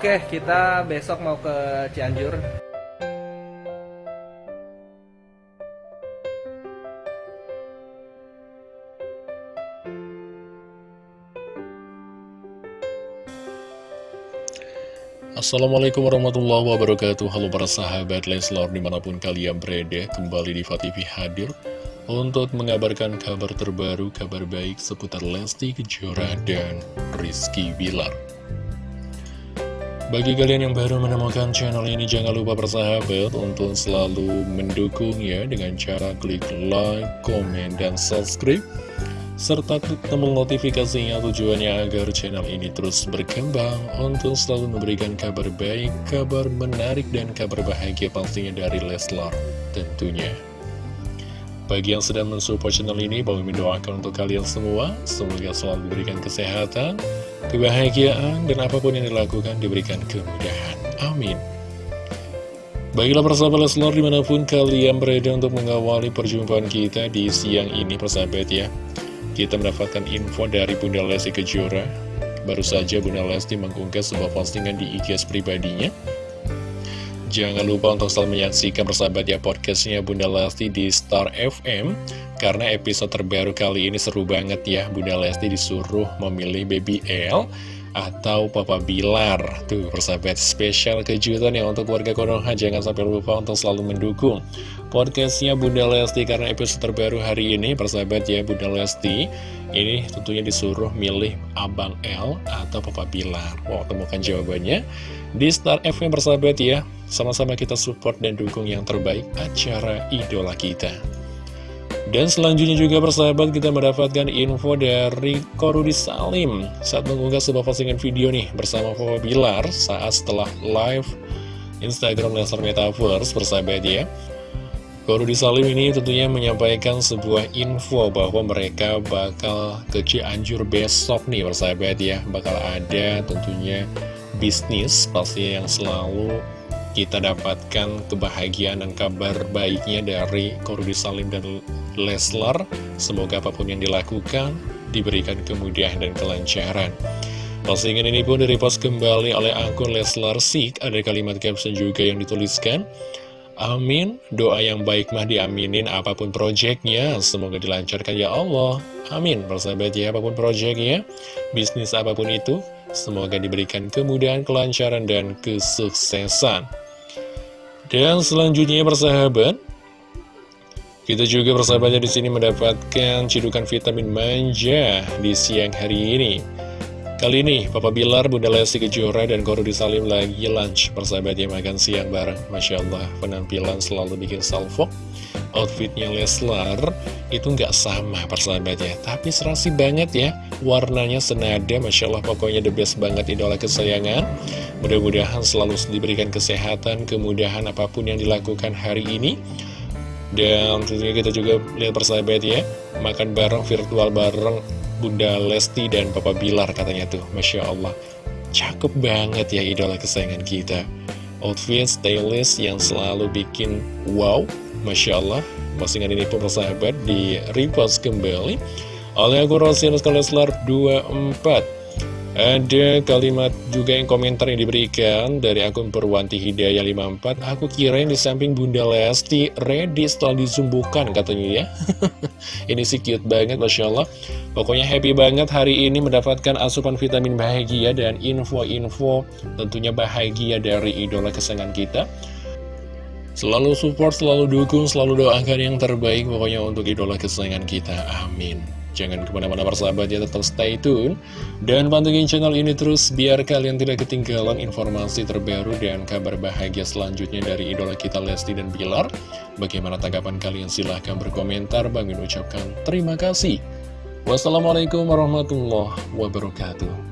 Oke, kita besok mau ke Cianjur. Assalamualaikum warahmatullahi wabarakatuh Halo para sahabat Leslar di mana pun kalian berada Kembali di TV hadir Untuk mengabarkan kabar terbaru Kabar baik seputar Lesti Kejora dan Rizky Bilar Bagi kalian yang baru menemukan channel ini Jangan lupa bersahabat Untuk selalu mendukungnya Dengan cara klik like, komen, dan subscribe serta klik tombol notifikasinya tujuannya agar channel ini terus berkembang untuk selalu memberikan kabar baik, kabar menarik, dan kabar bahagia pastinya dari Leslar tentunya. Bagi yang sedang mensupport channel ini, Bang mendoakan untuk kalian semua, semoga selalu diberikan kesehatan, kebahagiaan, dan apa pun yang dilakukan diberikan kemudahan. Amin. Baiklah persahabat Leslar di mana pun kalian berada untuk mengawali perjumpaan kita di siang ini persahabat ya kita mendapatkan info dari Bunda Lesti Kejora. Baru saja Bunda Lesti mengunggah sebuah postingan di IG pribadinya. Jangan lupa untuk selalu menyaksikan persahabat ya podcastnya Bunda Lesti di Star FM Karena episode terbaru kali ini seru banget ya. Bunda Lesti disuruh memilih Baby L atau Papa Bilar. Tuh persahabat spesial kejutan ya untuk warga Konoha. Jangan sampai lupa untuk selalu mendukung podcastnya Bunda Lesti karena episode terbaru hari ini persahabat ya Bunda Lesti ini tentunya disuruh milih Abang L atau Papa Bilar. Wow temukan jawabannya di Star FM persahabat ya. Sama-sama kita support dan dukung yang terbaik acara idola kita. Dan selanjutnya juga persahabat kita mendapatkan info dari Korudi Salim. Saat mengunggah sebuah postingan video nih bersama Papa Bilar saat setelah live Instagram Lesnar Metaverse persahabat ya Korudi Salim ini tentunya menyampaikan sebuah info bahwa mereka bakal ke Cianjur besok nih persahabat ya. Bakal ada tentunya bisnis pasti yang selalu kita dapatkan kebahagiaan dan kabar baiknya dari Korudi Salim dan Leslar. Semoga apa pun yang dilakukan diberikan kemudahan dan kelancaran. Postingan ini pun direpost kembali oleh akun Leslar Sik. Ada kalimat caption juga yang dituliskan Amin, doa yang baik mah diaminin apa pun proyeknya, semoga dilancarkan ya Allah. Amin, persahabat ya, apa pun proyeknya, bisnis apa pun itu, semoga diberikan kemudahan, kelancaran, dan kesuksesan. Dan selanjutnya persahabat, kita juga persahabatnya di sini mendapatkan cidukan vitamin manja di siang hari ini. Kali ini, Papa Bilar, Bunda Lesti Kejora, dan Korudi Salim lagi lunch persahabat yang makan siang bareng. Masya Allah, penampilan selalu bikin salvo. Outfitnya Leslar itu nggak sama persahabatnya, tapi serasi banget ya. Warnanya senada, Masya Allah, pokoknya the best banget idola kesayangan. Mudah-mudahan selalu diberikan kesehatan, kemudahan apa pun yang dilakukan hari ini. Dan tentunya kita juga lihat persahabat ya, makan bareng, virtual bareng, Bunda Lesti dan Papa Bilar katanya tuh. Masya Allah. Cakep banget ya idola kesayangan kita. Outfit stylist yang selalu bikin wow. Masya Allah. Postingan ini pun persahabat di repost kembali Oleh akun Rosinus Kaleslar 24 ada kalimat juga yang komentar yang diberikan dari akun Perwanti Hidayah 54 Aku kira yang di samping Bunda Lesti ready setelah disumbukan katanya ya. Ini sih cute banget Masya Allah. Pokoknya happy banget hari ini mendapatkan asupan vitamin bahagia dan info-info tentunya bahagia dari idola kesenangan kita Selalu support, selalu dukung, selalu doakan yang terbaik pokoknya untuk idola kesayangan kita. Amin. Jangan ke mana-mana persahabat ya, tetap stay tune. Dan pantengin channel ini terus biar kalian tidak ketinggalan informasi terbaru dan kabar bahagia selanjutnya dari idola kita Lesti dan Bilar. Bagaimana tanggapan kalian? Silahkan berkomentar. Bang ucapkan terima kasih. Wassalamualaikum warahmatullahi wabarakatuh.